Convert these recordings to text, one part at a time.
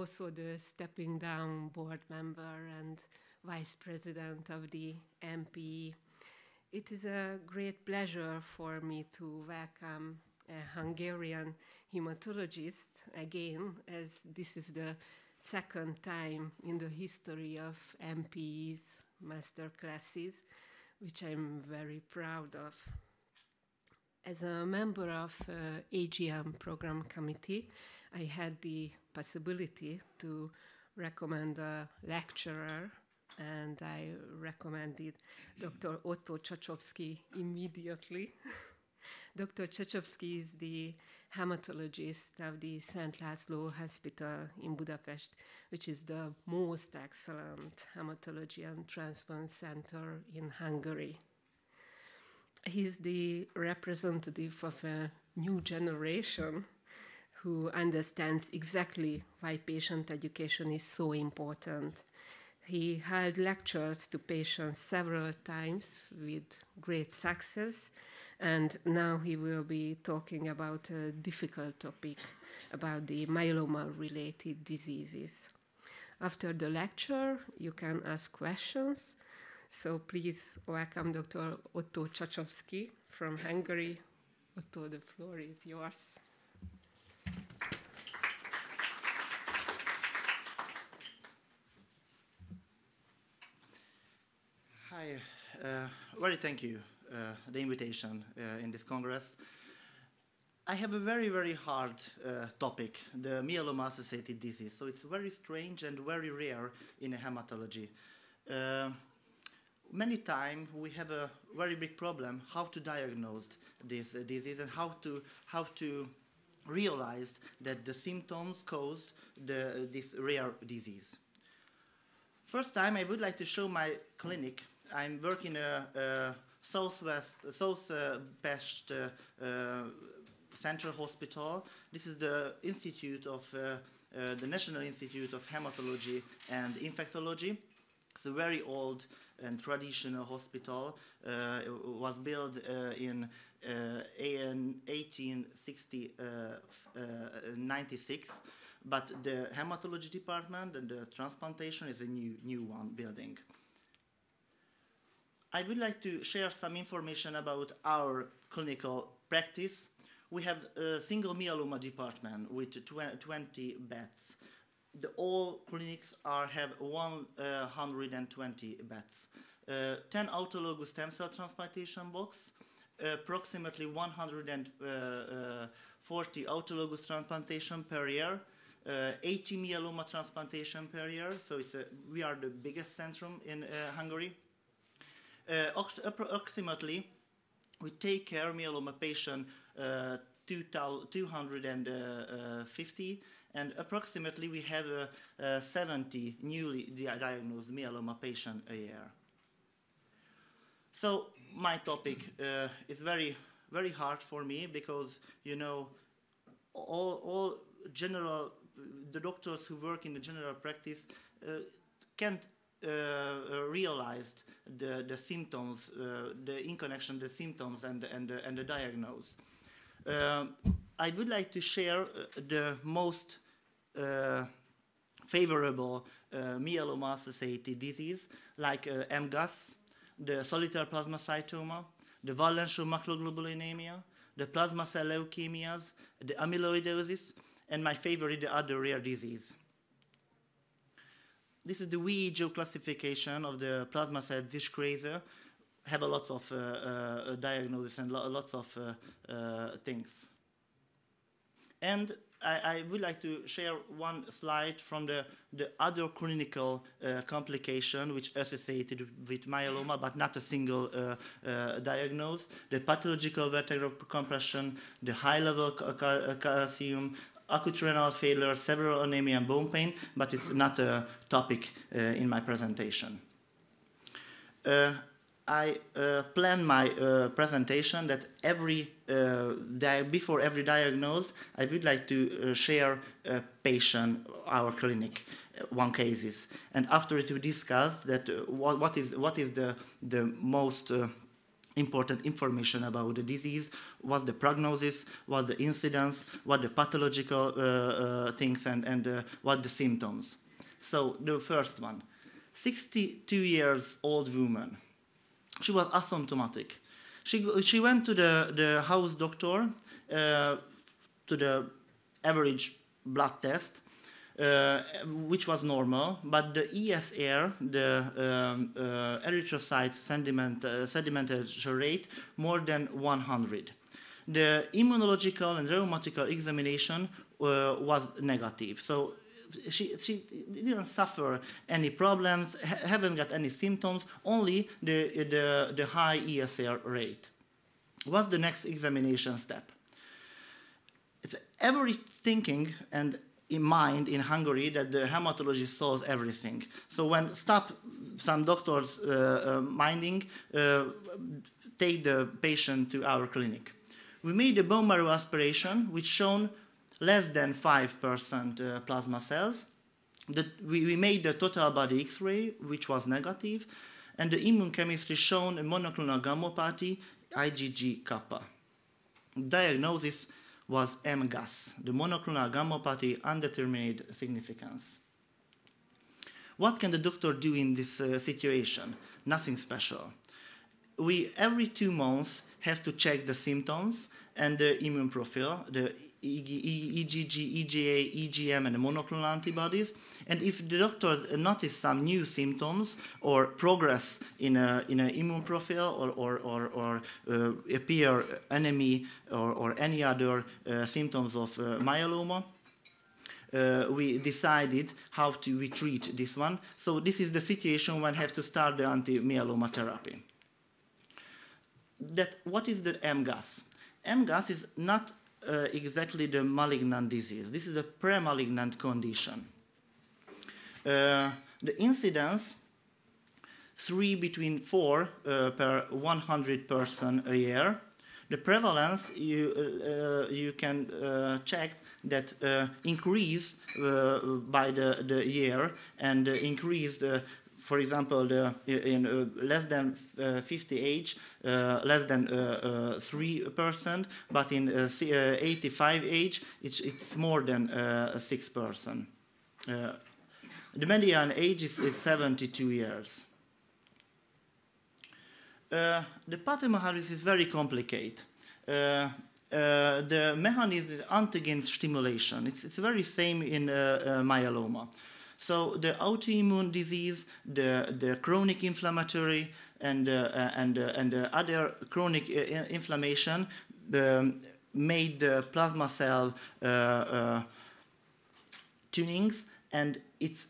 also the stepping down board member and vice president of the MPE. It is a great pleasure for me to welcome a Hungarian hematologist again, as this is the second time in the history of MPE's master classes, which I'm very proud of. As a member of uh, AGM program committee, I had the possibility to recommend a lecturer and I recommended Dr. Otto Csacsovszky immediately. Dr. Csacsovszky is the hematologist of the St. László Hospital in Budapest, which is the most excellent hematology and transplant center in Hungary. He's the representative of a new generation who understands exactly why patient education is so important. He held lectures to patients several times with great success, and now he will be talking about a difficult topic about the myeloma related diseases. After the lecture, you can ask questions. So please welcome Dr. Otto Csacsovszky from Hungary. Otto, the floor is yours. Hi, uh, very thank you uh, the invitation uh, in this congress. I have a very, very hard uh, topic, the myeloma-associated disease. So it's very strange and very rare in hematology. Uh, many times we have a very big problem how to diagnose this uh, disease and how to, how to realize that the symptoms cause the, this rare disease. First time I would like to show my clinic I'm working a, a South Pest, southwest uh, uh, central hospital. This is the institute of uh, uh, the National Institute of Hematology and Infectology. It's a very old and traditional hospital. Uh, it was built uh, in, in 1896, but the hematology department and the transplantation is a new, new one building. I would like to share some information about our clinical practice. We have a single myeloma department with tw 20 beds. The, all clinics are, have 120 beds. Uh, 10 autologous stem cell transplantation box, approximately 140 autologous transplantation per year, uh, 80 myeloma transplantation per year. So it's a, we are the biggest centrum in uh, Hungary. Uh, approximately, we take care myeloma patient uh, 250 and approximately we have uh, 70 newly diagnosed myeloma patient a year. So my topic uh, is very, very hard for me because, you know, all, all general, the doctors who work in the general practice uh, can't uh, uh, realized the, the symptoms, uh, the in connection the symptoms and, and, and the diagnosis. I would like to share the most favorable myeloma-associated disease like MGUS, the solitary plasmacytoma, the Waldenström macroglobulinemia, the plasma cell leukemias, the amyloidosis, and my favorite, the other rare disease this is the WEGO classification of the plasma cell dyscrasia. Have a lot of uh, uh, diagnosis and lo lots of uh, uh, things. And I, I, would like to share one slide from the, the other clinical uh, complication which associated with myeloma, but not a single uh, diagnosis. The pathological vertebral compression, the high level calcium, acute renal failure, severe anemia, and bone pain, but it's not a topic uh, in my presentation. Uh, I uh, plan my uh, presentation that every uh, before every diagnosis, I would like to uh, share a patient, our clinic, one cases, and after it we discuss that what, what is what is the the most important information about the disease, what's the prognosis, what the incidence, what the pathological uh, uh, things, and, and uh, what the symptoms. So the first one, 62 years old woman. She was asymptomatic. She, she went to the, the house doctor uh, to the average blood test, uh, which was normal, but the ESR, the um, uh, erythrocyte sediment, uh, sedimentation rate, more than 100. The immunological and rheumatical examination uh, was negative. So she, she didn't suffer any problems, ha haven't got any symptoms, only the, the, the high ESR rate. What's the next examination step? It's every thinking and in mind in Hungary that the hematologist solves everything. So when stop some doctors uh, uh, minding, uh, take the patient to our clinic. We made a bone marrow aspiration which shown less than 5% uh, plasma cells. The, we, we, made the total body X-ray which was negative and the immune chemistry shown a monoclonal gammopathy IgG kappa. Diagnosis was MGUS, the monoclonal gammopathy undetermined significance. What can the doctor do in this uh, situation? Nothing special. We, every two months, have to check the symptoms and the immune profile, the IgG, IgA, IgM, and monoclonal antibodies. And if the doctor notice some new symptoms or progress in an in a immune profile or, or, or, or uh, appear anemia or, or any other uh, symptoms of uh, myeloma, uh, we decided how to we treat this one. So this is the situation when I have to start the anti-myeloma therapy. That what is the MGUS? MGUS is not uh, exactly the malignant disease. This is a pre-malignant condition. Uh, the incidence, three between four uh, per 100 person a year. The prevalence, you, uh, uh, you can uh, check that increase by the, the year and increase the for example, the, in uh, less than uh, 50 age, uh, less than 3%, but in 85 age, it's, it's more than 6%. the median age is, is 72 years. Uh, the pathomechanism is very complicated. Uh, uh, the mechanism is antigen stimulation. It's, it's very same in myeloma. So the autoimmune disease, the, the chronic inflammatory, and, uh, and, uh, and uh, other chronic uh, inflammation um, made the plasma cell uh, uh, tunings, and it's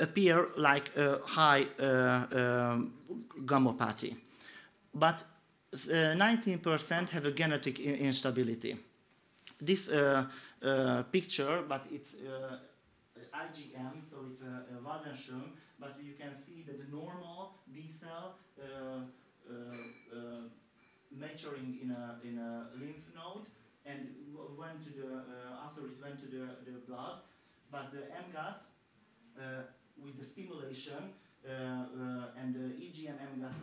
appear like a high um, gammopathy. But 19% have a genetic instability. This picture, but it's IgM, so it's a, a Waldenström, but you can see that the normal B cell uh, uh, uh, maturing in a, in a lymph node and went to the, after it went to the, the blood, but the MGUS with the stimulation uh, uh, and the IgM MGUS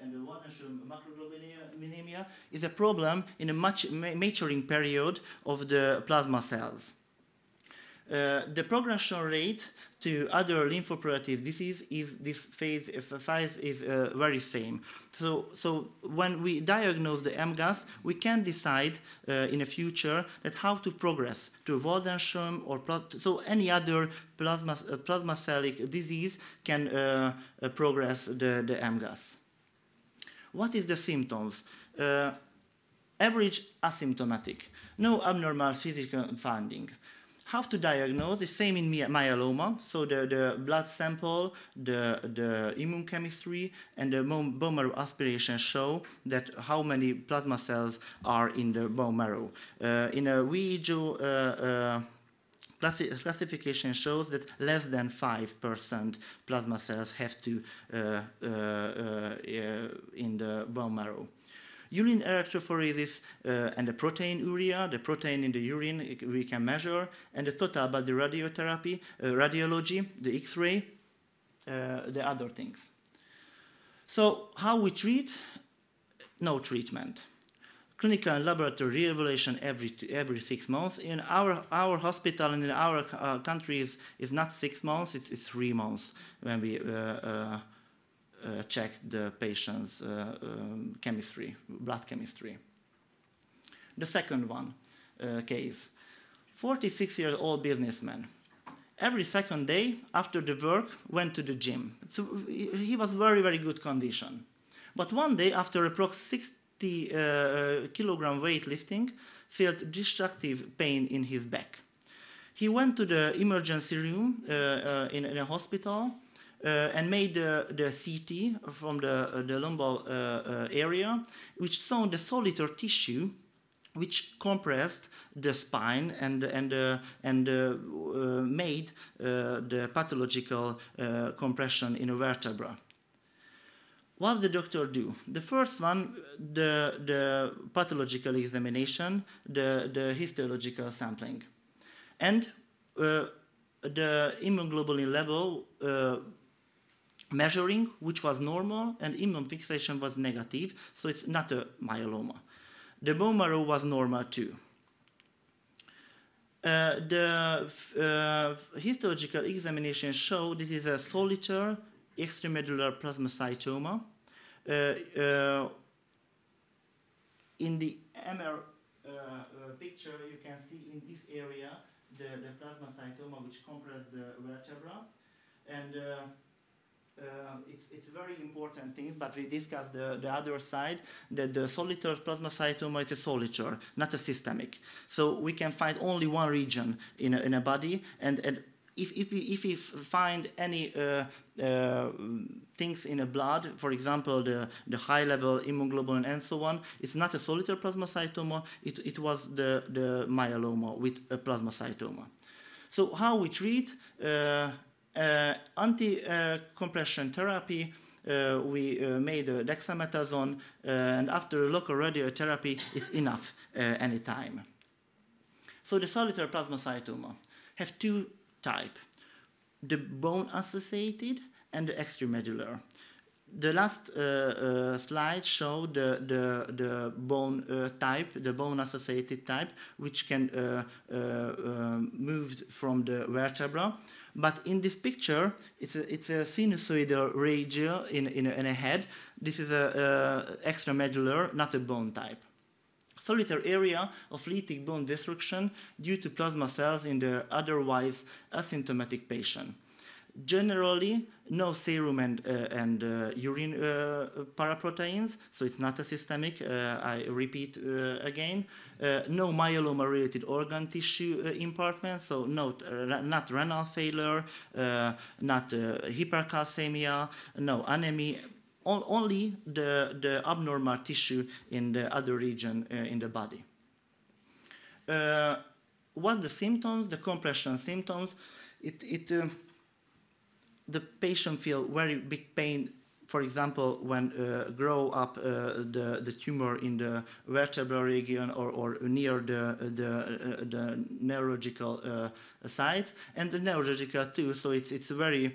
and the Waldenström macroglobulinemia is a problem in a much maturing period of the plasma cells. Uh, the progression rate to other lymphoproliferative disease is this phase, phase is uh, very same. So, so when we diagnose the MGUS, we can decide uh, in the future that how to progress to Waldenström or so any other plasma, uh, plasma cellic disease can uh, uh, progress the, the MGUS. What is the symptoms? average asymptomatic, no abnormal physical finding how to diagnose, the same in myeloma, so the, the blood sample, the, the immune chemistry, and the bone marrow aspiration show that how many plasma cells are in the bone marrow. Uh, in a WIEGO uh, uh, classification shows that less than 5% plasma cells have to uh, uh, uh, in the bone marrow urine electrophoresis uh, and the proteinuria, the protein in the urine we can measure, and the total body radiotherapy, uh, radiology, the X-ray, uh, the other things. So how we treat? no treatment. Clinical and laboratory re-evaluation every, every six months. In our, our hospital and in our uh, countries, is not six months, it's, it's three months when we uh, uh, uh check the patient's uh, um, chemistry, blood chemistry. The second one uh, case, 46-year-old businessman every second day after the work went to the gym. So he was very, very good condition. But one day after approx 60 uh, kilogram weightlifting, felt destructive pain in his back. He went to the emergency room uh, uh, in, in, a hospital uh, and made the, the CT from the, the lumbar uh, uh, area, which showed the solitary tissue which compressed the spine and, and, uh, and uh, uh, made uh, the pathological uh, compression in a vertebra. What the doctor do? The first one, the, the pathological examination, the, the histological sampling. And uh, the immunoglobulin level measuring, which was normal, and immune fixation was negative, so it's not a myeloma. The bone marrow was normal too. Uh, the uh, histological examination showed this is a solitary extramedullary plasmacytoma. Uh, uh in the MR uh, uh, picture, you can see in this area the, the plasmacytoma which compresses the vertebra. And uh, it's, it's very important things, but we discussed the, the other side, that the solitary plasmacytoma is a solitary, not a systemic. So we can find only one region in a, in a body, and, and if, if, we, if we find any uh, uh, things in a blood, for example, the, the high level immunoglobulin and so on, it's not a solitary plasmacytoma, it, it was the, the myeloma with a plasmacytoma. So how we treat, uh, anti-compression therapy, uh, we uh, made dexamethasone, and after local radiotherapy, it's enough anytime. So the solitary plasmacytoma have two types, the bone-associated and the extramedullary the last uh, uh, slide showed the, the, the bone uh, type, the bone-associated type, which can move from the vertebra. But in this picture, it's a, it's a sinusoidal region in, in, a, in a head. This is a, a extramedullary, not a bone type. Solitary area of lytic bone destruction due to plasma cells in the otherwise asymptomatic patient. Generally, no serum and, uh, and uh, urine uh, paraproteins, so it's not a systemic, uh, I repeat uh, again. Uh, no myeloma-related organ tissue impartment, so not, not renal failure, not hypercalcemia, no anemia, only the, the abnormal tissue in the other region in the body. what the symptoms, the compression symptoms, it, it the patient feel very big pain for example, when uh, grow up uh, the, the tumor in the vertebral region or, or near the, the, uh, the neurological uh, sites, and the neurological too, so it's, it's very,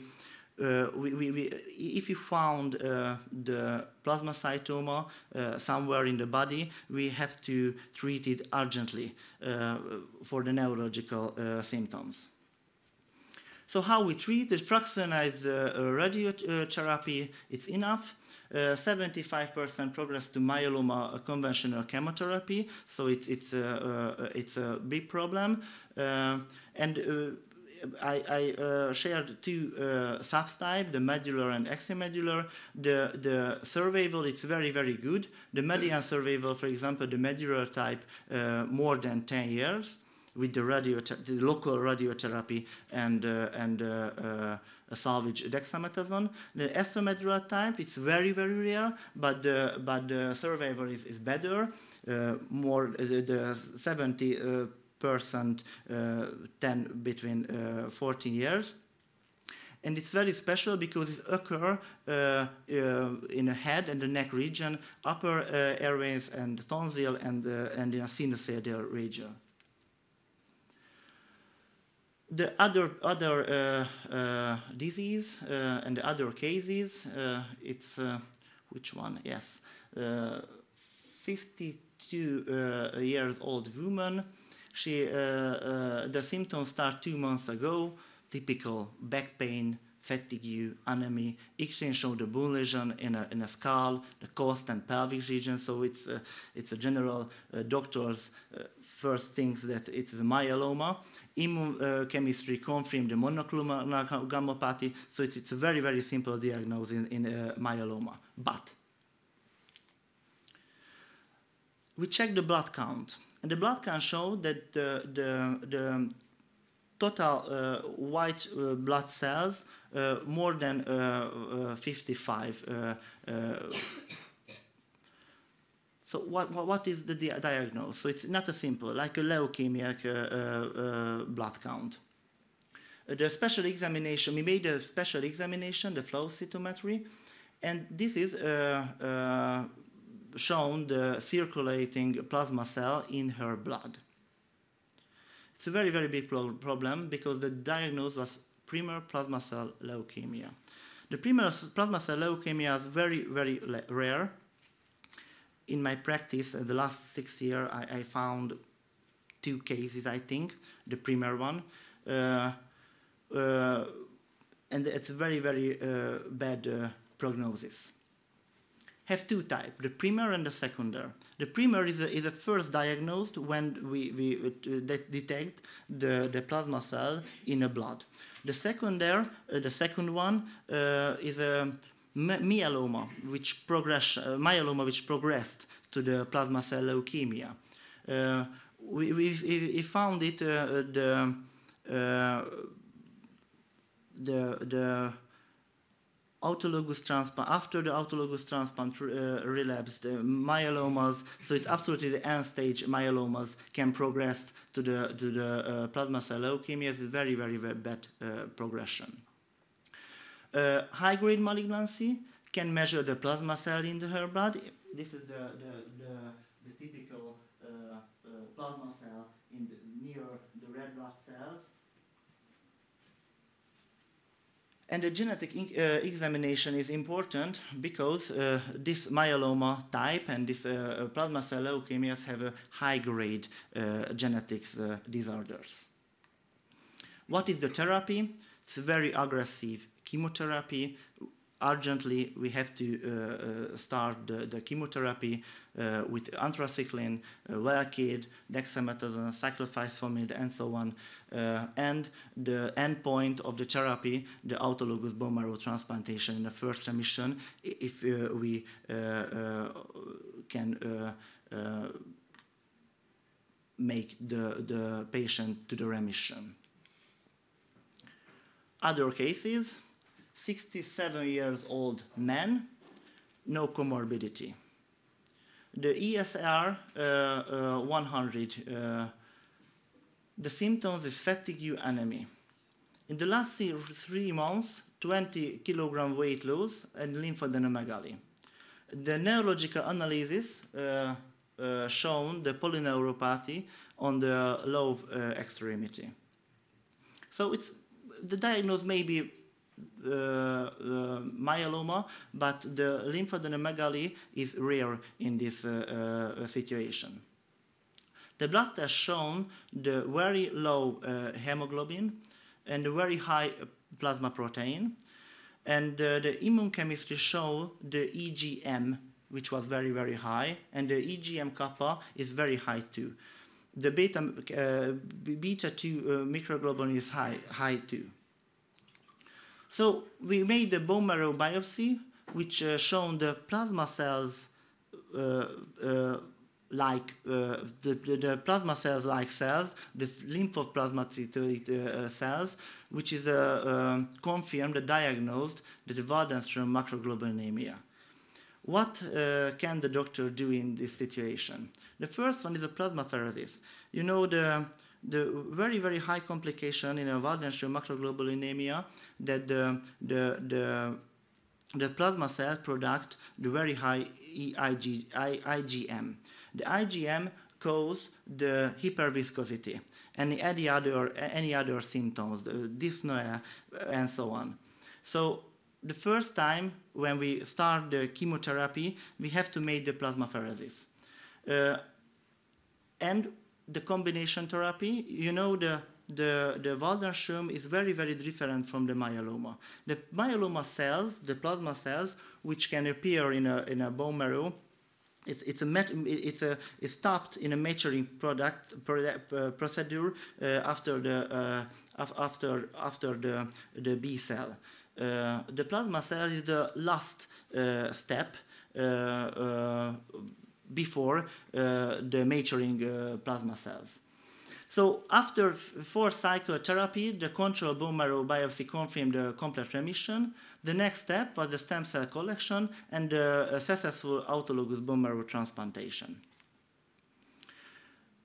uh, we, we, we, if you found uh, the plasmacytoma somewhere in the body, we have to treat it urgently for the neurological symptoms. So how we treat the fractionized uh, radiotherapy, it's enough. 75% uh, progress to myeloma uh, conventional chemotherapy, so it's, it's, uh, it's a big problem. and I, I uh, shared two uh, subtypes, the medular and extramedular. The, the survival, it's very, very good. The median survival, for example, the medular type, uh, more than 10 years with the, the local radiotherapy and, uh, and uh, uh, salvage dexamethasone. The extramedullary type, it's very, very rare, but the, but the survivor is, is better, more the 70 percent, 10 between 14 years and it's very special because it occurs uh, uh, in the head and the neck region, upper uh, airways and tonsil, and, and in a sinusoidal region the other other uh, uh, disease uh, and the other cases, it's which one? Yes, 52 uh, years old woman. She, the symptoms start two months ago, typical back pain, fatigue, anemia, exchange of the bone lesion in a, in a skull, the cost and pelvic region. So it's, it's a general uh, doctor's uh, first things that it's a myeloma. Immune uh, chemistry confirmed the monoclonal gammopathy. So it's, it's a very, very simple diagnosis in, in uh, myeloma. But we check the blood count. And the blood count showed that the, the, the total uh, white uh, blood cells uh, more than uh, uh, 55. Uh, so what, what is the di diagnosis? So it's not a simple, like a leukemic blood count. the special examination, we made a special examination, the flow cytometry, and this is shown the circulating plasma cell in her blood. It's a very, very big pro problem because the diagnosis was primary plasma cell leukemia. The primary plasma cell leukemia is very, very rare. In my practice, uh, the last six years, I, I, found two cases, I think, the primary one. Uh, uh, and it's a very, very uh, bad uh, prognosis have two types, the primary and the secondary. The primary is a, is a first diagnosed when we, we uh, detect the, the plasma cell in the blood. The secondary, uh, the second one, uh, is a myeloma, which progress, uh, myeloma which progressed to the plasma cell leukemia. Uh, we, we, we, found it uh, the, the, the autologous transplant, after the autologous transplant uh, relapsed, the myelomas, so it's absolutely the end stage myelomas can progress to the, to the uh, plasma cell leukemia. It's very, very, very bad uh, progression. Uh, high-grade malignancy can measure the plasma cell in the, her blood. This is the, the, the, the typical uh, uh, plasma cell in the, near the red blood cells. And the genetic uh, examination is important because uh, this myeloma type and this uh, plasma cell leukemias have a high-grade uh, genetics uh, disorders. What is the therapy? It's very aggressive chemotherapy. Urgently, we have to uh, start the, the chemotherapy with anthracycline, uh, dexamethasone, cyclophosphamide, and so on uh, and the endpoint of the therapy, the autologous bone marrow transplantation in the first remission, if uh, we uh, uh can uh, uh, make the, the patient to the remission. Other cases, 67 years old man, no comorbidity. The ESR 100 the symptoms is fatigue anemia. In the last three months, 20 kilogram weight loss and lymphadenomegaly. The neurological analysis uh, uh, shown the polyneuropathy on the low uh, extremity. So it's the diagnosis may be uh, uh, myeloma, but the lymphadenomegaly is rare in this uh, situation. The blood test shown the very low uh, hemoglobin and the very high plasma protein. And uh, the immune chemistry show the IgM, which was very, very high, and the IgM kappa is very high too. The beta, uh, beta 2 uh, microglobulin is high, high too. So we made the bone marrow biopsy, which uh, shown the plasma cells uh, uh, like uh, the, the, plasma cells like cells, the lymphoplasmacytoid uh, cells, which is uh, um, confirmed, diagnosed the Waldenström macroglobulinemia. What uh, can the doctor do in this situation? The first one is a plasmapheresis. You know the the very very high complication in a Waldenström macroglobulinemia that the the the the plasma cells product the very high IG, IgM. The IgM cause the hyperviscosity and any other, any other symptoms, the dyspnea, and so on. So the first time when we start the chemotherapy, we have to make the plasmapheresis. Uh, and the combination therapy, you know the the, the Waldenström is very, very different from the myeloma. The myeloma cells, the plasma cells, which can appear in a, in a bone marrow, it's, it's, a met, it's, a, it's stopped in a maturing product, product uh, procedure uh, after, the, uh, after, after the, the B cell. Uh, the plasma cell is the last uh, step uh, before uh, the maturing uh, plasma cells. So after four cycle therapy, the control bone marrow biopsy confirmed the complete remission. The next step was the stem cell collection and the uh, successful autologous bone marrow transplantation.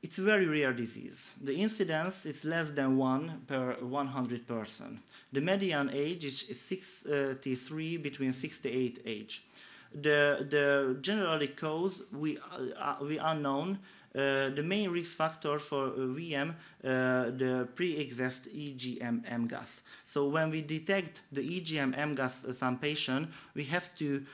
It's a very rare disease. The incidence is less than 1 per 100 person. The median age is 63 between 68 age. The, the generally cause we, uh, we unknown uh, the main risk factor for uh, VM, uh, the pre-exist IgM MGUS. So when we detect the IgM MGUS some patient, we have to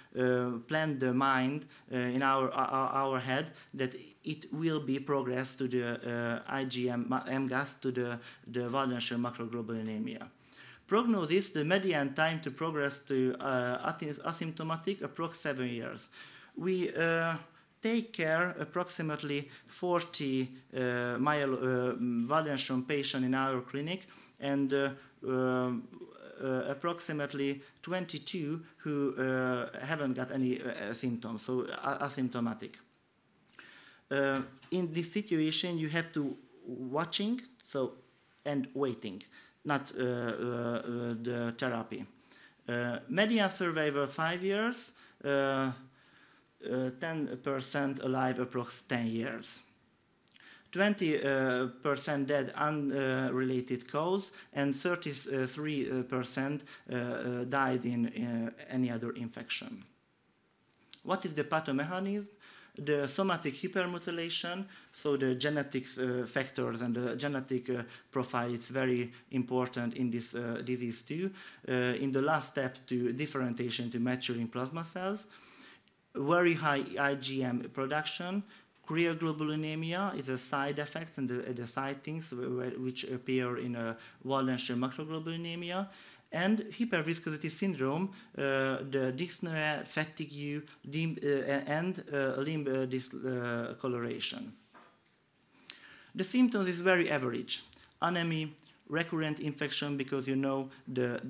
plan the mind in our, our, head that it will be progressed to the IgM MGUS to the, the Waldenström macroglobulinemia. Prognosis, the median time to progress to uh, asymptomatic, approx seven years. We uh, take care approximately 40 uh, myel uh, Waldenström patients in our clinic and uh, um, uh, approximately 22 who uh, haven't got any uh, symptoms, so asymptomatic. in this situation, you have to watching so and waiting, not uh, uh, the therapy. Uh, median survival five years. 10% alive approx 10 years. 20% dead unrelated cause and 33% uh, died in uh, any other infection. What is the pathomechanism? The somatic hypermethylation, so the genetics uh, factors and the genetic uh, profile is very important in this uh, disease too. Uh, in the last step to differentiation to maturing plasma cells, very high IgM production. Cryoglobulinemia is a side effect and the, the side things which appear in a Waldenström macroglobulinemia. And hyperviscosity syndrome, uh, the dyspnea, fatigue, uh, and uh, limb uh, discoloration. The symptoms is very average. Anemia, recurrent infection because you know the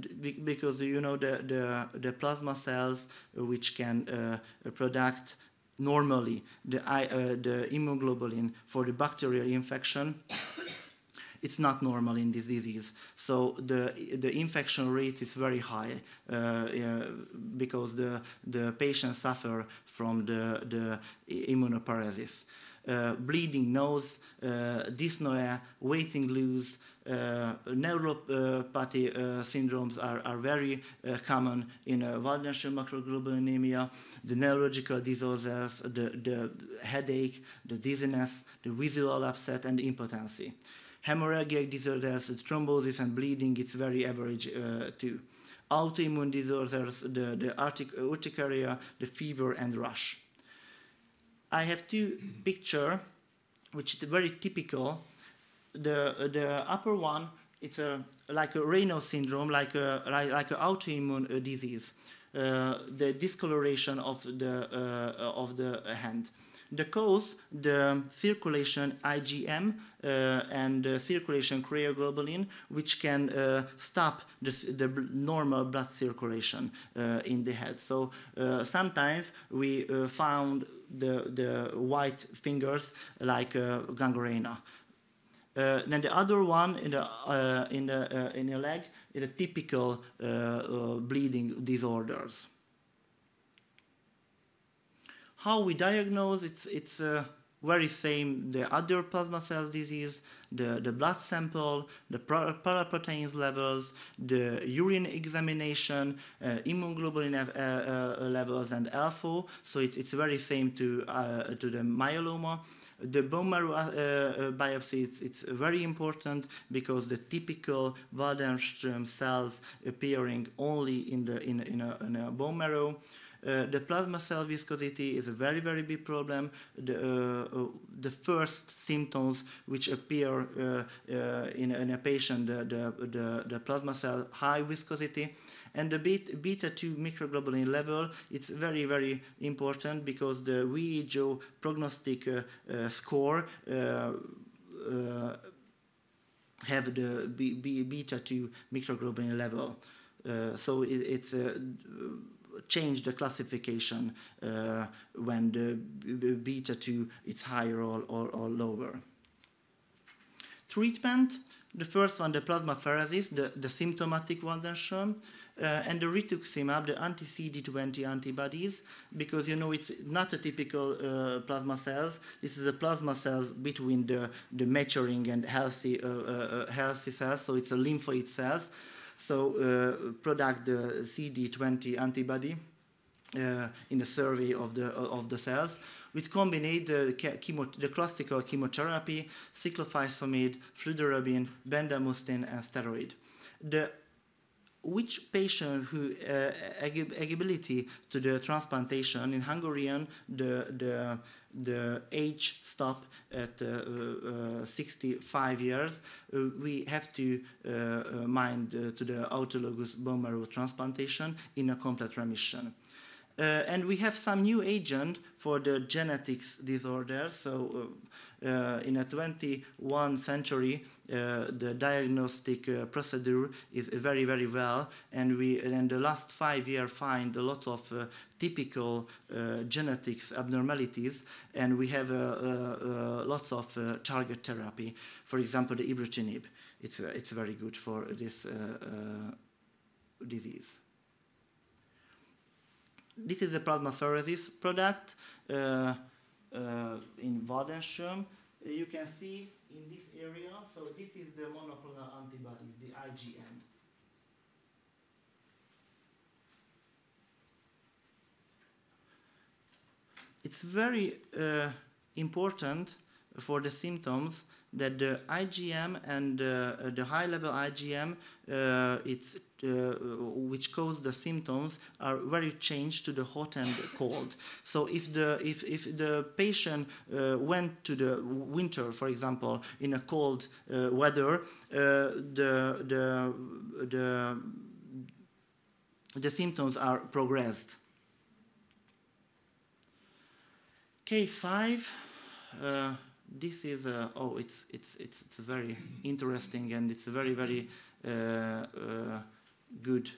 because you know the the, the plasma cells which can uh, produce normally the uh, the immunoglobulin for the bacterial infection it's not normal in this disease so the the infection rate is very high uh, because the the patients suffer from the the immunoparesis uh, bleeding nose uh, dyspnea waiting loose uh, neuropathy uh, syndromes are, are very uh, common in uh, Waldenström macroglobulinemia, the neurological disorders, the, the headache, the dizziness, the visual upset, and the impotency. Hemorrhagic disorders, thrombosis and bleeding, it's very average uh, too. Autoimmune disorders, the, the urticaria, the fever, and rash. I have two picture, which is very typical the the upper one it's a like a Raynaud syndrome, like a like, like an autoimmune uh, disease, uh, the discoloration of the uh, of the hand. The cause, the circulation IgM uh, and the circulation cryoglobulin, which can uh, stop the, the, normal blood circulation uh, in the head. So sometimes we found the, the white fingers like gangrena. Uh, then the other one in the uh, in the uh, in the leg is a typical uh, uh, bleeding disorders. How we diagnose it's it's uh, very same the other plasma cell disease, the the blood sample, the paraproteins levels, the urine examination, immunoglobulin levels, and LFO. So it's it's very same to to the myeloma. The bone marrow uh, uh, biopsy, it's, it's, very important because the typical Waldenström cells appearing only in, the, in, in, a, in a bone marrow. Uh, the plasma cell viscosity is a very, very big problem. The, uh, uh, the first symptoms which appear uh, uh, in, in, a patient, the, the, the, the, plasma cell high viscosity, and the beta 2 microglobulin level, it's very, very important because the VEJO prognostic uh, score have the beta 2 microglobulin level. Uh, so it, it's uh, change the classification uh, when the beta 2 is higher or, or, or, lower. Treatment, the first one, the plasmapheresis, the, the symptomatic Waldenström, uh, and the rituximab, the anti-CD20 antibodies, because you know it's not a typical uh, plasma cells. This is a plasma cells between the, the maturing and healthy, uh, uh healthy cells, so it's a lymphoid cells. So uh, product the CD20 antibody uh, in the survey of the, of the cells which combine the, chemo, the classical chemotherapy, cyclophosphamide, fludarabine, bendamustine, and steroid. The which patient who uh, eligibility to the transplantation in Hungarian the the the age stop at uh, uh, 65 years, uh, we have to uh, uh, mind uh, to the autologous bone marrow transplantation in a complete remission. and we have some new agent for the genetics disorder. So uh, Uh, in a 21 century, uh, the diagnostic uh, procedure is, very, very well, and we in the last five years find a lot of uh, typical uh, genetics abnormalities, and we have lots of target therapy. For example, the ibrutinib. It's, it's very good for this disease. This is a plasmapheresis product uh, uh, in Waldenström. You can see in this area, so this is the monoclonal antibodies, the IgM. It's very uh, important for the symptoms that the IgM and uh, the high-level IgM, uh, it's, which cause the symptoms, are very changed to the hot and cold. So if the if if the patient uh, went to the winter, for example, in a cold uh, weather, uh, the the the the symptoms are progressed. Case five this is oh it's it's it's it's very interesting and it's very very uh, uh, good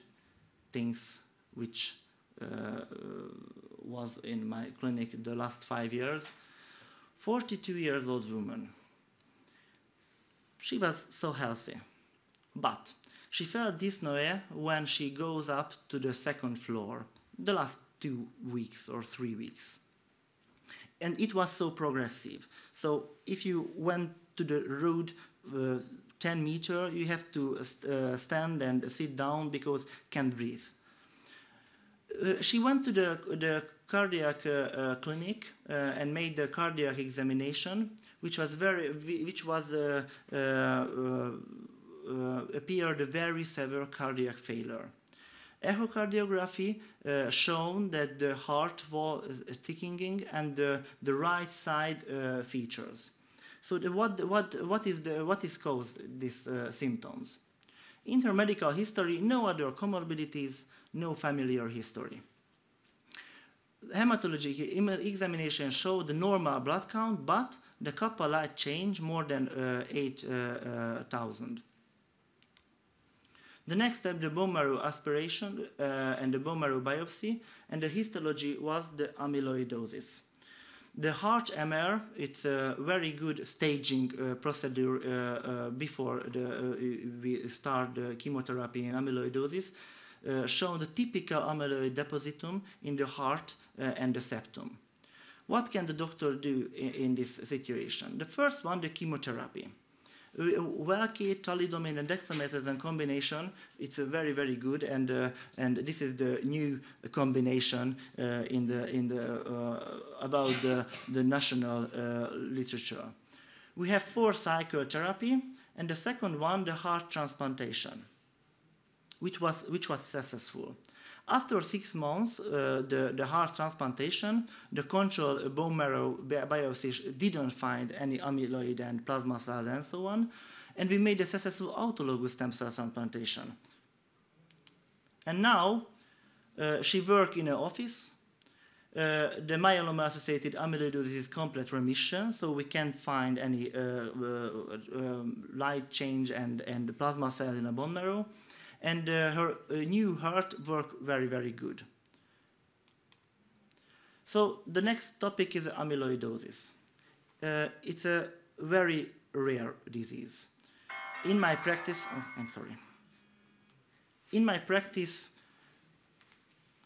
things which uh, was in my clinic the last five years. 42 years old woman. She was so healthy but she felt dyspnea when she goes up to the second floor the last two weeks or three weeks. And it was so progressive. So if you went to the road uh, 10 meter, you have to uh, stand and sit down because can't breathe. Uh, she went to the, the cardiac uh, uh, clinic uh, and made the cardiac examination, which was very, which was appeared a very severe cardiac failure. Echocardiography uh, shown that the heart was thickening and the, the right side uh, features. So the, what, what, what, is the, what is caused these uh, symptoms? Intermedical history, no other comorbidities, no familiar history. Hematologic examination showed the normal blood count, but the kappa light chain more than uh, 8,000. Uh, the next step, the bone marrow aspiration uh, and the bone marrow biopsy, and the histology was the amyloidosis. The heart MR, it's a very good staging uh, procedure uh, uh before the, uh, we start the chemotherapy in amyloidosis, uh, show the typical amyloid depositum in the heart and the septum. What can the doctor do in, in this situation? The first one, the chemotherapy. Velcade, thalidomide, and dexamethasone combination, it's a very, very good, and uh, and this is the new combination uh, in the in the uh, about the the national uh, literature. We have four cycle therapy, and the second one, the heart transplantation, which was which was successful. After six months, uh, the, the heart transplantation, the control bone marrow biopsy didn't find any amyloid and plasma cells and so on. And we made a successful autologous stem cell transplantation. And now uh, she worked in an office. Uh, the myeloma-associated amyloidosis is complete remission, so we can't find any uh, uh, um, light chain and, and plasma cells in the bone marrow and uh, her uh, new heart work very, very good. So the next topic is amyloidosis. Uh, it's a very rare disease. In my practice, oh, I'm sorry. In my practice,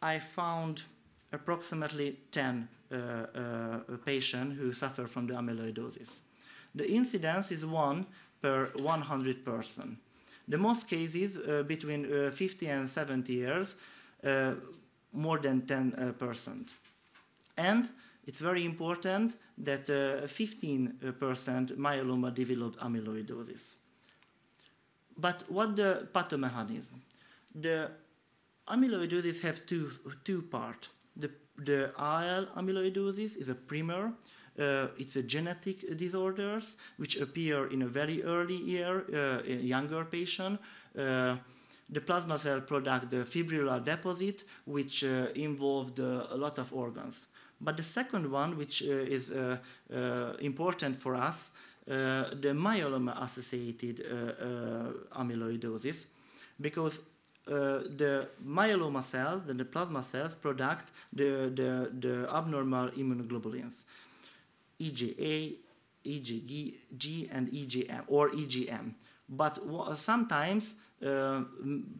I found approximately 10 uh, uh, patients who suffer from the amyloidosis. The incidence is 1 per 100 person. The most cases uh, between uh, 50 and 70 years, uh, more than 10%. and it's very important that 15% myeloma developed amyloidosis. But what the pathomechanism? The amyloidosis have two, two parts. The, the AL amyloidosis is a primer, uh, it's a genetic disorders which appear in a very early year, uh, in younger patient. Uh, the plasma cell product the fibrillar deposit, which uh, involved uh, a lot of organs. But the second one, which uh, is important for us, the myeloma-associated amyloidosis, because uh, the myeloma cells, the, the, plasma cells, product the, the, the abnormal immunoglobulins. IgA, IgG, and IgM or IgM. But sometimes uh,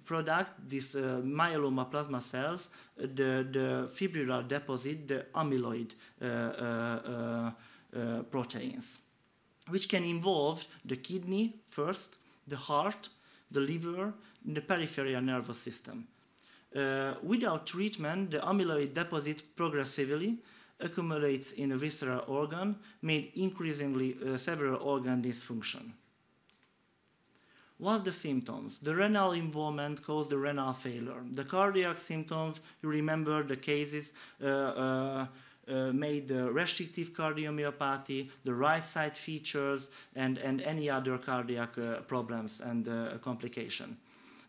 product these uh, myeloma plasma cells, the, the fibrillar deposit, the amyloid uh, uh, uh, proteins, which can involve the kidney first, the heart, the liver, the peripheral nervous system. Uh, without treatment, the amyloid deposit progressively accumulates in a visceral organ, made increasingly uh, several organ dysfunction. What the symptoms? The renal involvement caused the renal failure. The cardiac symptoms, you remember the cases uh, uh, uh, made the restrictive cardiomyopathy, the right side features, and, and any other cardiac uh, problems and uh, complication.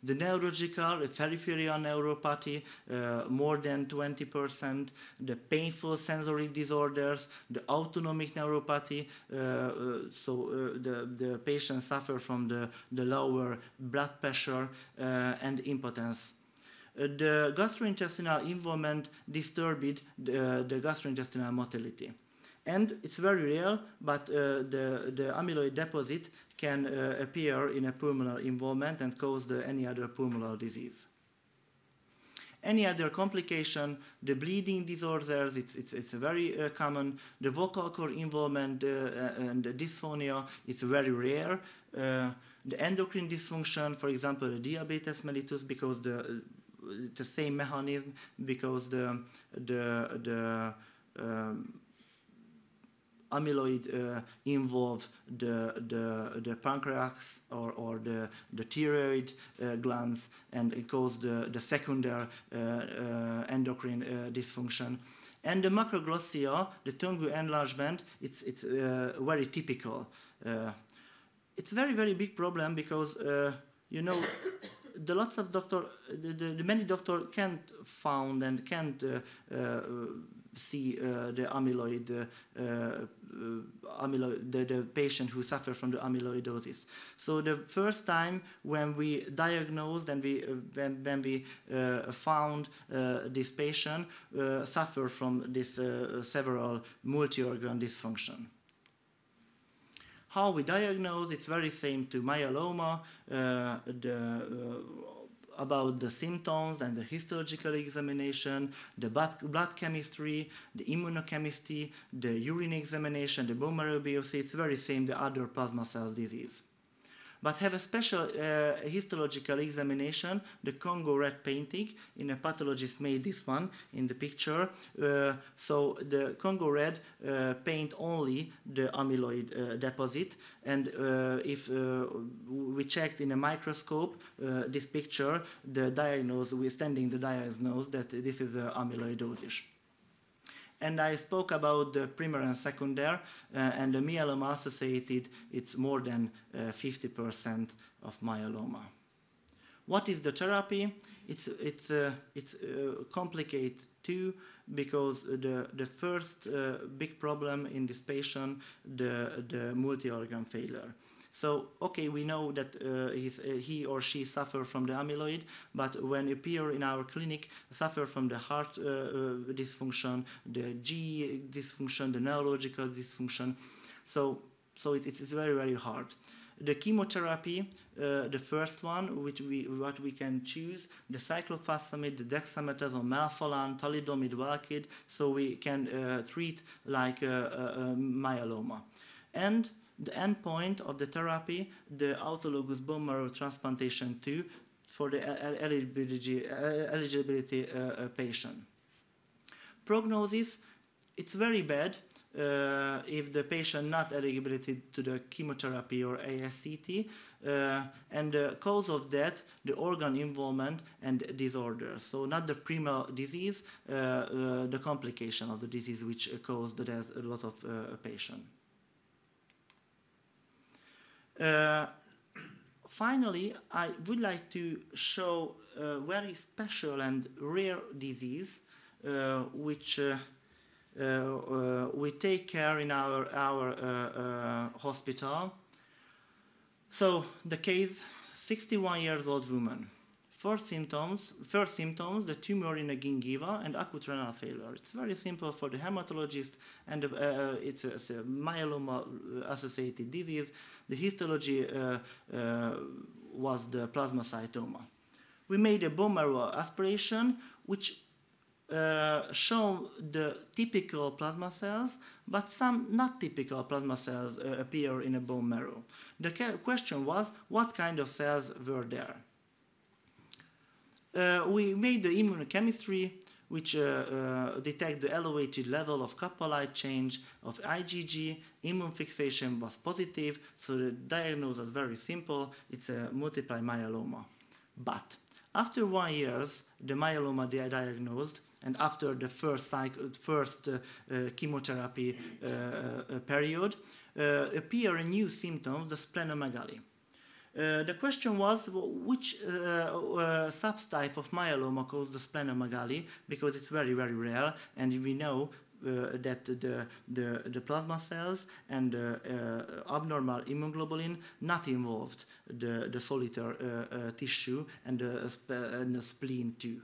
The neurological, peripheral neuropathy, uh, more than 20%, the painful sensory disorders, the autonomic neuropathy, uh, uh so uh, the, the patient suffer from the, the lower blood pressure uh, and impotence. the gastrointestinal involvement disturbed the, the gastrointestinal motility. And it's very real, but uh, the, the amyloid deposit can uh, appear in a pulmonary involvement and cause the, any other pulmonary disease. Any other complication, the bleeding disorders, it's, it's, it's very uh, common. The vocal cord involvement uh, uh, and the dysphonia, it's very rare. Uh, the endocrine dysfunction, for example, the diabetes mellitus, because the, the same mechanism, because the, the, the um, amyloid uh, involve the, the, the pancreas or, or the, the thyroid uh, glands and it causes the, the secondary uh, uh, endocrine uh, dysfunction. And the macroglossia, the tongue enlargement, it's, it's very typical. it's a very, very big problem because, you know, the lots of doctor, the, the, the many doctor can't found and can't see uh, the amyloid, uh, uh, amyloid the, the patient who suffer from the amyloidosis. So the first time when we diagnosed and we, when, when we found this patient suffer from this several multi-organ dysfunction how we diagnose, it's very same to myeloma, uh, the, uh, about the symptoms and the histological examination, the blood chemistry, the immunochemistry, the urine examination, the bone marrow biopsy, it's very same the other plasma cells disease. But have a special uh, histological examination, the Congo red painting. In a pathologist made this one in the picture. Uh, so the Congo red uh, paint only the amyloid uh, deposit, and uh, if uh, we checked in a microscope this picture, the diagnose, we standing the diagnose that this is amyloidosis and I spoke about the primary and secondary, uh, and the myeloma associated, it's more than 50% uh, of myeloma. What is the therapy? It's, it's, uh, it's uh, complicated too because the, the first uh, big problem in this patient, the, the multi-organ failure. So, okay, we know that uh, uh, he or she suffer from the amyloid, but when appear in our clinic, suffer from the heart uh, uh dysfunction, the G dysfunction, the neurological dysfunction. So, so it, it's very, very hard. The chemotherapy, uh, the first one, which we what we can choose, the cyclophosphamide, the dexamethasone, melphalan, thalidomide, velcade, so we can uh, treat like myeloma. And the endpoint of the therapy, the autologous bone marrow transplantation too, for the eligibility, eligibility uh, uh, patient. Prognosis, it's very bad uh, if the patient not eligibility to the chemotherapy or ASCT, uh, and the cause of death, the organ involvement and disorder. So not the primal disease, uh, uh the complication of the disease which caused the death a lot of patient. Uh, finally, I would like to show a very special and rare disease uh, which uh, uh, we take care in our, our hospital. So the case, 61 years old woman. First symptoms, first symptoms, the tumor in the gingiva and acute renal failure. It's very simple for the hematologist, and uh, it's, a, it's a myeloma-associated disease. The histology uh, uh, was the plasmacytoma. We made a bone marrow aspiration, which uh, show the typical plasma cells, but some not typical plasma cells uh, appear in a bone marrow. The question was, what kind of cells were there? Uh, we made the immunochemistry which uh, uh, detect the elevated level of light chain of IgG. Immune fixation was positive, so the diagnosis was very simple. It's a multiple myeloma. But after one years, the myeloma they diagnosed, and after the first, cycle, first uh, uh, chemotherapy uh period, appear a new symptom, the splenomegaly. Uh, the question was which uh, uh, subtype of myeloma caused the splenomegaly because it's very very rare and we know uh, that the, the, the, plasma cells and the uh, abnormal immunoglobulin not involved the, the solitary uh, tissue and the, and the spleen too.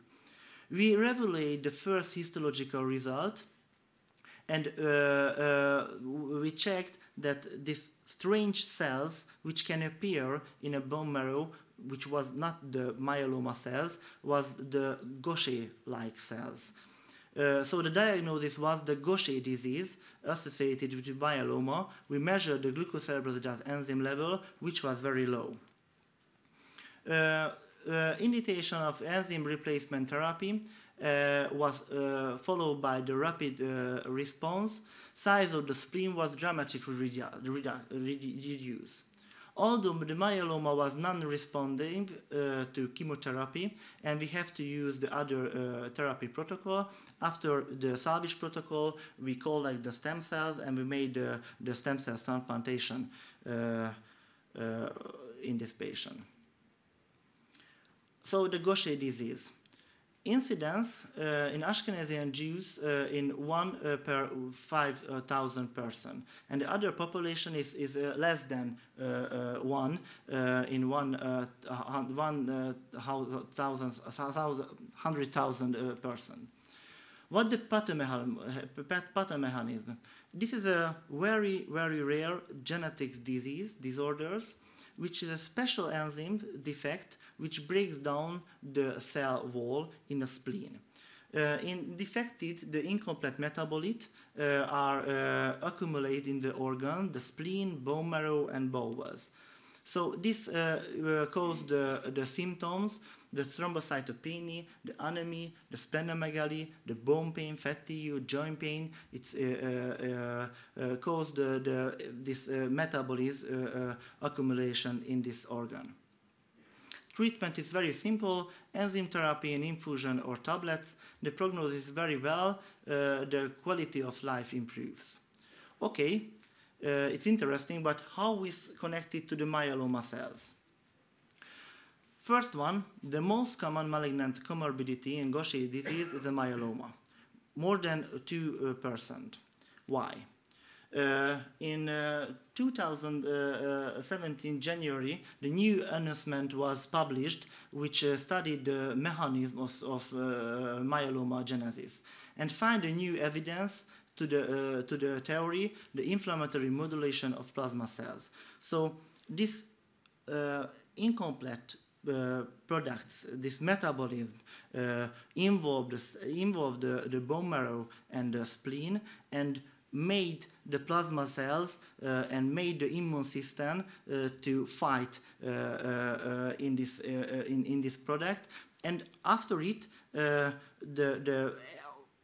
We revealed the first histological result and we checked that these strange cells which can appear in a bone marrow which was not the myeloma cells was the Gaucher-like cells. Uh, so the diagnosis was the Gaucher disease associated with myeloma. We measured the glucocerebrosidase enzyme level, which was very low. Uh, uh, indication of enzyme replacement therapy uh, was uh, followed by the rapid uh, response size of the spleen was dramatically redu redu reduced. Although the myeloma was non-responding uh, to chemotherapy, and we have to use the other uh, therapy protocol, after the salvage protocol, we collected the stem cells and we made the, the stem cell transplantation uh, uh in this patient. So the Gaucher disease incidence uh, in Ashkenazi Jews uh, in one uh, per 5,000 person, and the other population is, is uh, less than uh, uh, one in one, one thousand, hundred thousand person. What the pathomechanism? This is a very, very rare genetic disease, disorders, which is a special enzyme defect which breaks down the cell wall in the spleen. Uh, in defected, the incomplete metabolite uh, are uh, accumulated in the organ, the spleen, bone marrow, and bowels. So this uh, uh, caused the, the symptoms, the thrombocytopenia, the anemia, the splenomegaly, the bone pain, fatigue, joint pain. It's uh, uh, caused the, the, this metabolism accumulation in this organ. Treatment is very simple, enzyme therapy and infusion or tablets. The prognosis is very well, uh, the quality of life improves. Okay, uh, it's interesting, but how is connected to the myeloma cells? First one, the most common malignant comorbidity in Gaucher disease is a myeloma, more than 2%. Why? Uh, in uh, 2017 January, the new announcement was published, which uh, studied the mechanism of, of uh, myeloma genesis, and find a new evidence to the uh, to the theory, the inflammatory modulation of plasma cells. So this uh, incomplete products, this metabolism involved, involved the, the bone marrow and the spleen, and made the plasma cells uh, and made the immune system uh, to fight uh, uh, uh in this uh, in, in this product. And after it the the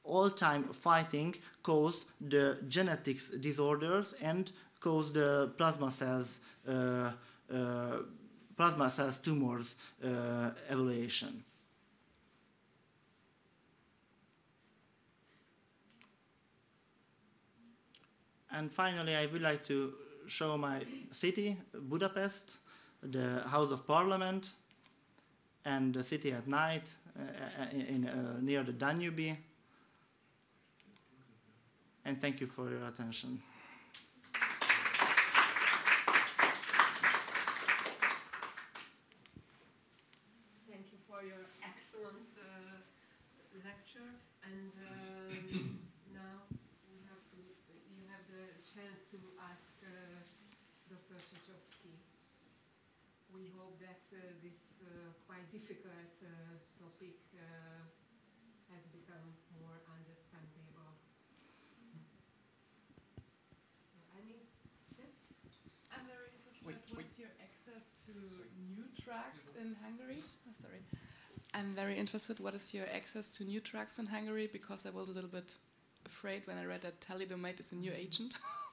all-time fighting caused the genetics disorders and caused the plasma cells plasma cells tumors evaluation And finally, I would like to show my city, Budapest, the House of Parliament, and the city at night uh, in, in uh, near the Danube. And thank you for your attention. Thank you for your excellent uh, lecture. And um, chance to ask uh, Dr. Czechowski. We hope that uh, Uh, this uh, quite difficult uh, topic uh, has become more understandable. So, Annie? Yeah? I'm very interested. Wait, What's wait. your access to sorry. new drugs in Hungary? Oh, sorry. I'm very interested. What is your access to new drugs in Hungary? Because I was a little bit afraid when I read that thalidomide is a new agent.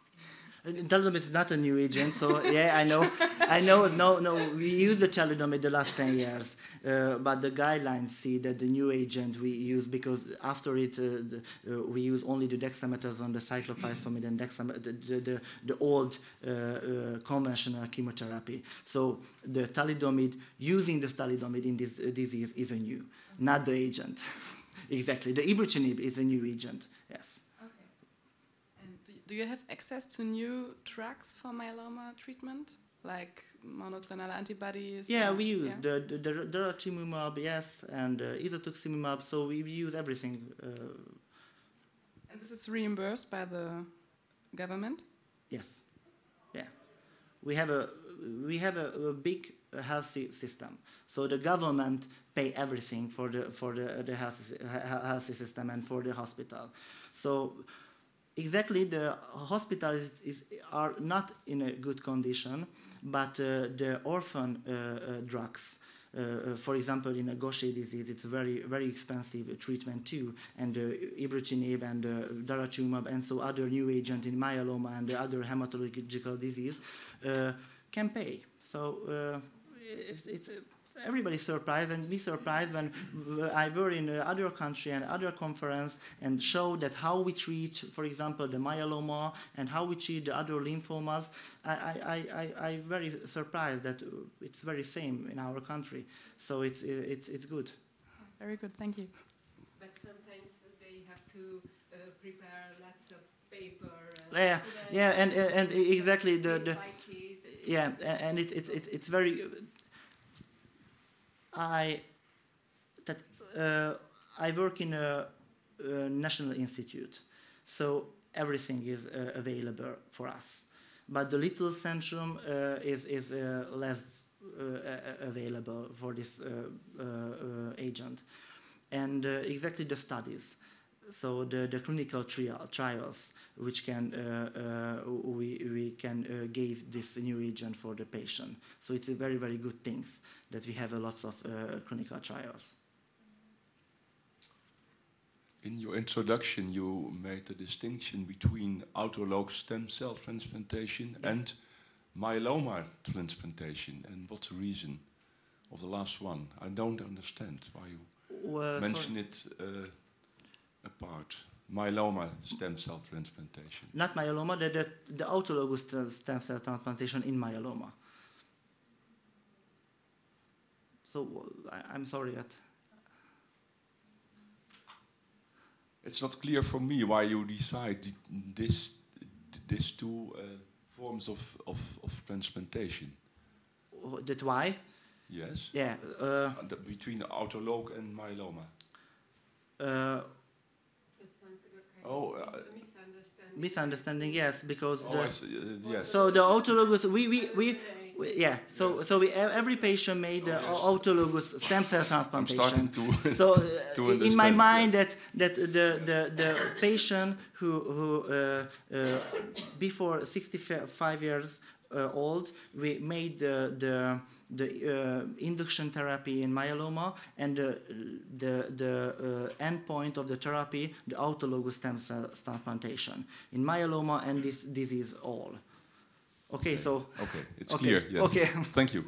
Thalidomide is not a new agent, so yeah, I know, I know. No, no, we use the thalidomide the last ten years, uh, but the guidelines see that the new agent we use because after it uh, the, uh, we use only the dexamethasone, the cyclophosphamide, and dexam- the, the, the, the old uh, uh, conventional chemotherapy. So the thalidomide, using the thalidomide in this uh, disease is a new, not the agent. exactly, the ibrutinib is a new agent. Yes do you have access to new drugs for myeloma treatment, like monoclonal antibodies? Yeah, we use yeah? the, the, the daratumumab, yes, and uh. So we use everything. Uh, and this is reimbursed by the government. Yes. Yeah, we have a we have a, a big healthy system. So the government pay everything for the for the the health healthy system and for the hospital. So exactly the hospitals is, are not in a good condition, but uh, the orphan uh, uh drugs, uh, uh, for example, in a Gaucher disease, it's very very expensive treatment too, and uh, ibrutinib and daratumumab and so other new agent in myeloma and the other hematological disease can pay. So it's, it's everybody surprised and me surprised when I were in other country and other conference and showed that how we treat, for example, the myeloma and how we treat the other lymphomas. I, I, I, I very surprised that it's very same in our country. So it's, it's, it's good. Very good, thank you. But sometimes they have to uh, prepare lots of paper. yeah, yeah, and, and exactly the, the yeah, and it, it, it, it's very I that uh, I work in a, a, national institute, so everything is uh, available for us. But the little centrum uh, is is uh, less uh, available for this uh, agent, and exactly the studies. So the, the clinical trial, trials which can uh, uh, we, we can uh, give this new agent for the patient. So it's a very very good things that we have a lots of uh, clinical trials. In your introduction, you made a distinction between autologous stem cell transplantation Yes. and myeloma transplantation. And what's the reason of the last one? I don't understand why you Uh, mention sorry. it uh, apart. Myeloma stem cell transplantation. Not myeloma, the, the, the autologous stem- cell transplantation in myeloma. So I, I'm sorry that It's not clear for me why you decide th- this, these two uh, forms of, of, of transplantation. that why? Yes? Yeah. Uh, Uh, between autolog and myeloma. uh, Oh, uh, misunderstanding, yes, because Oh, the, I see, uh, yes. so the autologous we we, we, we yeah so so we every patient made the Oh, yes. autologous stem cell transplantation. I'm transplantation. starting to. so uh, to in my mind yes. that that the, the, the patient who who uh, uh, before 65 years uh, old we made the the the uh, induction therapy in myeloma and the the the uh, endpoint of the therapy the autologous stem cell transplantation in myeloma and this disease all okay so Okay, it's Okay, clear. Yes. okay. Thank you.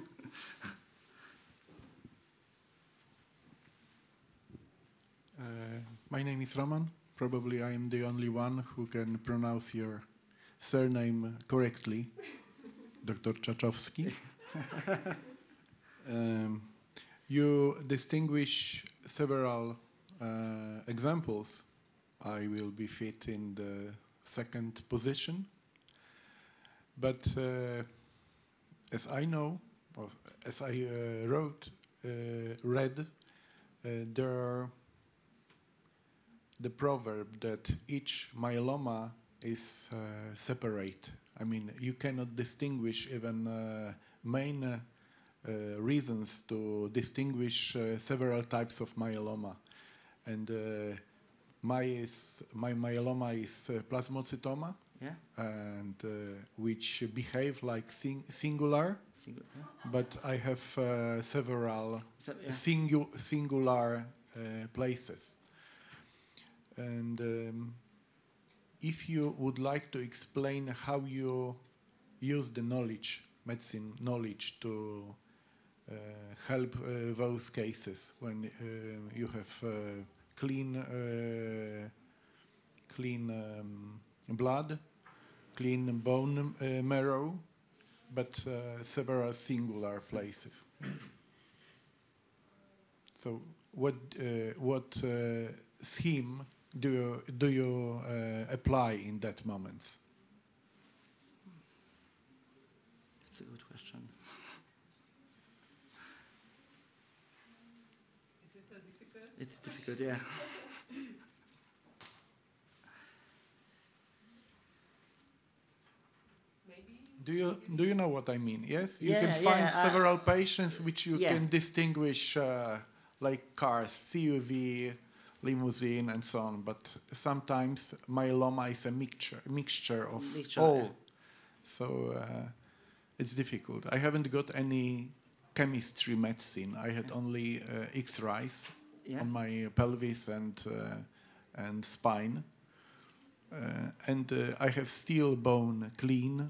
Uh, my name is Roman. Probably I am the only one who can pronounce your surname correctly, Dr. Czachowski. Um, you distinguish several uh, examples. I will be fit in the second position. But uh, as I know, or as I uh, wrote, uh, read, uh, there the proverb that each myeloma is uh, separate. I mean, you cannot distinguish even main reasons to distinguish uh, several types of myeloma. And uh, my, is, my myeloma is uh, plasmacytoma, yeah, and uh, which behave like sing- singular, single, yeah. but I have uh, several So, yeah. singu- singular uh, places. And um, if you would like to explain how you use the knowledge, medicine knowledge, to uh, help uh, those cases when uh, you have uh, clean, uh, clean um, blood, clean bone uh, marrow, but uh, several singular places. So, what uh, what uh, scheme do you do you uh, apply in that moments? That's a good question. Is it a difficult? Difficult, yeah. Do you do you know what I mean? Yes, you Yeah, can find yeah, several patients which you Yeah. can distinguish, uh, like cars, CUV, limousine, and so on. But sometimes myeloma is a mixture mixture of Mixture, all, so uh, it's difficult. I haven't got any chemistry medicine. I had only uh, X-rays Yeah. on my pelvis and uh, and spine. Uh, and uh, I have steel bone clean,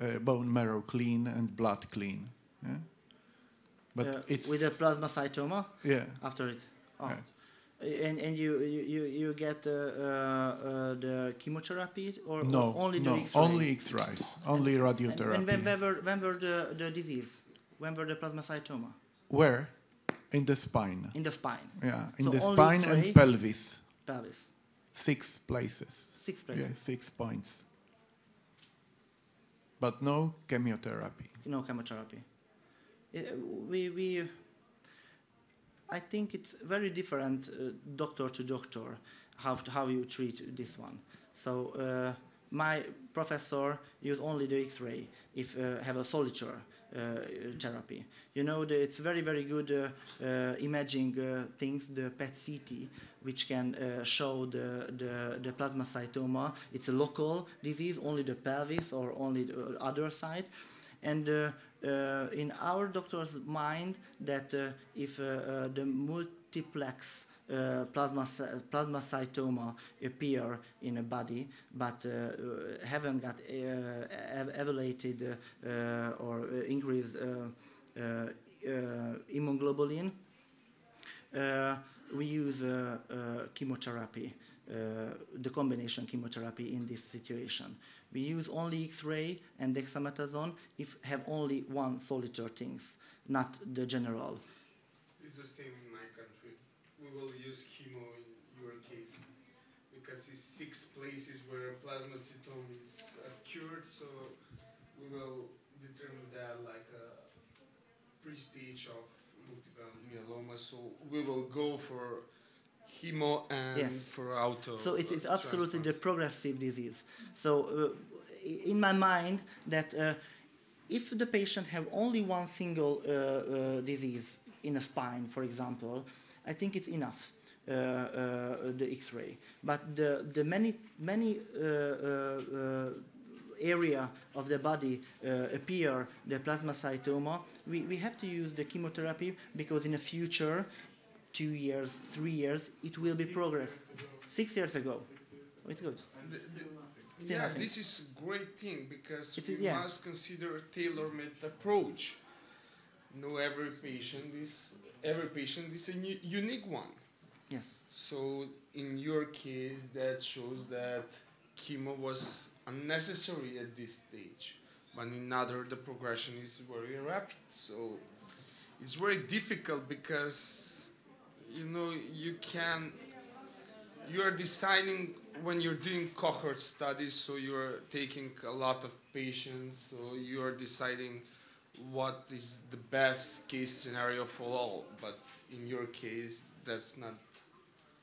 uh, bone marrow clean, and blood clean. Yeah? But Uh, it's with the plasmacytoma yeah. after it. Oh. Yeah. And and you you you, get uh, uh, the chemotherapy or, No, or only no, X-ray? only X-rays, only And, radiotherapy. and when, when were when were the, the disease? When were the plasmacytoma? Where? In the spine. In the spine, Yeah, in So the spine and pelvis. pelvis, Six places. six places. Yeah, six points. But no chemotherapy. No chemotherapy. Uh, we we. I think it's very different, uh, doctor to doctor, how to, how you treat this one. So uh, my professor used only the X-ray if uh, have a uh, therapy. You know, the, it's very, very good uh, uh, imaging uh, things, the PET-CT, which can uh, show the, the, the plasma plasmacytoma. It's a local disease, only the pelvis or only the other side. And uh, uh, in our doctor's mind, that uh, if uh, uh, the multiplex uh, plasma plasmacytoma appear in a body, but uh, uh, haven't got uh, or increased immunoglobulin, we use chemotherapy, uh, the combination chemotherapy in this situation. We use only X-ray and dexamethasone if have only one solitary things, not the general. It's the same in my country. We will use chemo in your case because it's six places where plasmacytoma is occurred, so we will determine that like a pre-stage of multiple myeloma. So we will go for chemo and Yes. for auto. So it's, it's uh, absolutely the progressive disease. So uh, in my mind that uh, if the patient have only one single uh, uh, disease in a spine, for example, I think it's enough. Uh, uh, the X-ray, but the the many many uh, uh, uh, area of the body uh, appear the plasmacytoma, we, we have to use the chemotherapy because in the future, two years, three years, it will be progress. Six years ago. Oh, it's good. The- the- Still yeah, nothing. this is a great thing because It's- we yeah. must consider a tailor-made approach. No, every patient is every patient is a unique one. Yes. So in your case, that shows that chemo was unnecessary at this stage, but in other the progression is very rapid. So it's very difficult because you know you can you are deciding when you're doing cohort studies so you're taking a lot of patients so you are deciding what is the best case scenario for all but in your case that's not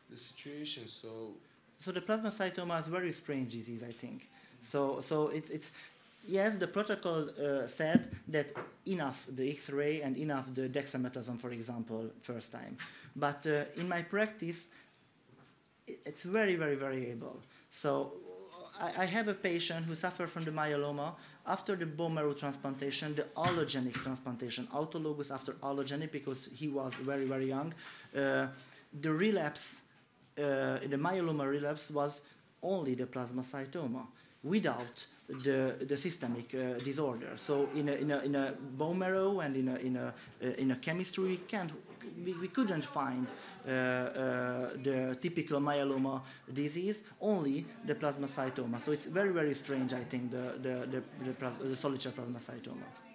the situation so So the plasmacytoma is very strange disease, I think. So so it's it's yes, the protocol uh, said that enough the X-ray and enough the dexamethasone, for example, first time. But uh, in my practice, it's very very variable. So I, I have a patient who suffered from the myeloma after the bone marrow transplantation, the allogenic transplantation, autologous after allogenic because he was very very young. Uh, the relapse uh, the myeloma relapse was only the plasma plasmacytoma without the, the systemic uh, disorder. So in a, in, a, in a bone marrow and in a, in a, uh, in a chemistry, we, can't, we, we couldn't find uh, uh, the typical myeloma disease, only the plasmacytoma. So it's very, very strange, I think, the, the, the, the, the solitary plasmacytoma.